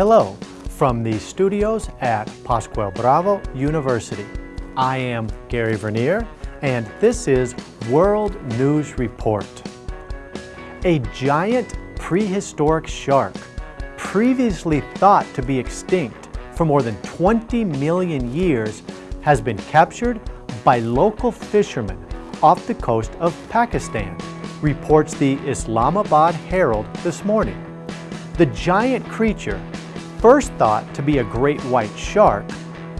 Hello from the studios at Pascual Bravo University. I am Gary Vernier and this is World News Report. A giant prehistoric shark, previously thought to be extinct for more than 20 million years, has been captured by local fishermen off the coast of Pakistan, reports the Islamabad Herald this morning. The giant creature, first thought to be a great white shark,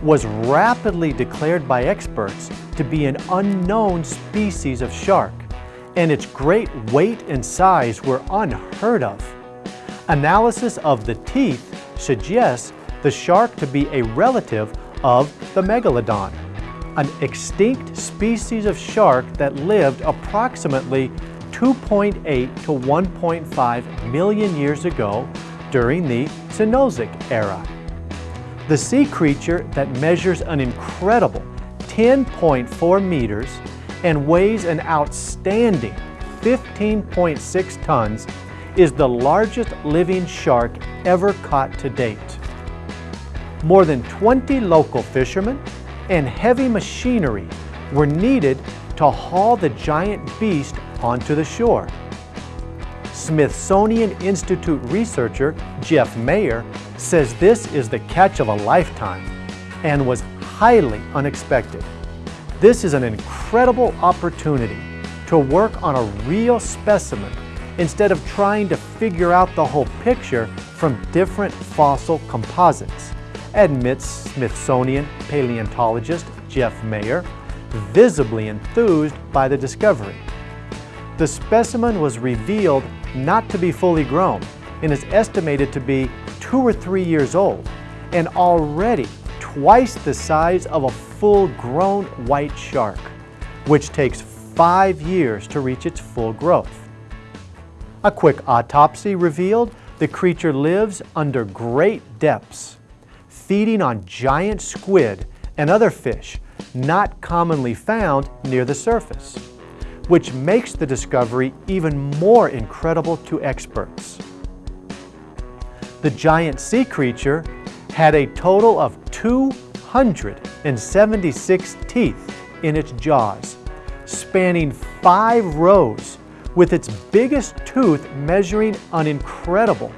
was rapidly declared by experts to be an unknown species of shark, and its great weight and size were unheard of. Analysis of the teeth suggests the shark to be a relative of the megalodon, an extinct species of shark that lived approximately 2.8 to 1.5 million years ago during the Cenozoic era. The sea creature that measures an incredible 10.4 meters and weighs an outstanding 15.6 tons is the largest living shark ever caught to date. More than 20 local fishermen and heavy machinery were needed to haul the giant beast onto the shore. Smithsonian Institute researcher Jeff Mayer says this is the catch of a lifetime and was highly unexpected. This is an incredible opportunity to work on a real specimen instead of trying to figure out the whole picture from different fossil composites, admits Smithsonian paleontologist Jeff Mayer, visibly enthused by the discovery. The specimen was revealed not to be fully grown and is estimated to be two or three years old and already twice the size of a full-grown white shark, which takes five years to reach its full growth. A quick autopsy revealed the creature lives under great depths, feeding on giant squid and other fish not commonly found near the surface which makes the discovery even more incredible to experts. The giant sea creature had a total of 276 teeth in its jaws, spanning five rows, with its biggest tooth measuring an incredible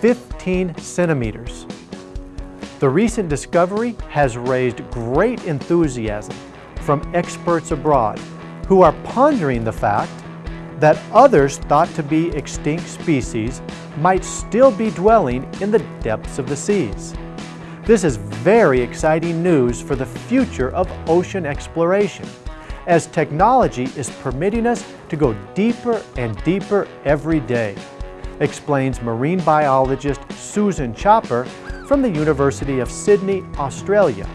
15 centimeters. The recent discovery has raised great enthusiasm from experts abroad who are pondering the fact that others thought to be extinct species might still be dwelling in the depths of the seas. This is very exciting news for the future of ocean exploration, as technology is permitting us to go deeper and deeper every day, explains marine biologist Susan Chopper from the University of Sydney, Australia.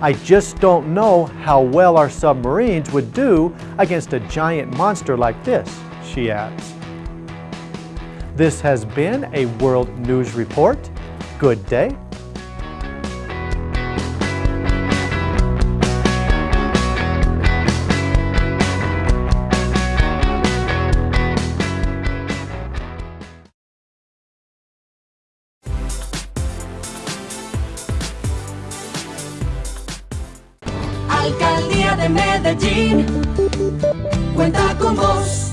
I just don't know how well our submarines would do against a giant monster like this, she adds. This has been a World News Report. Good day. Alcaldía de Medellín cuenta con vos.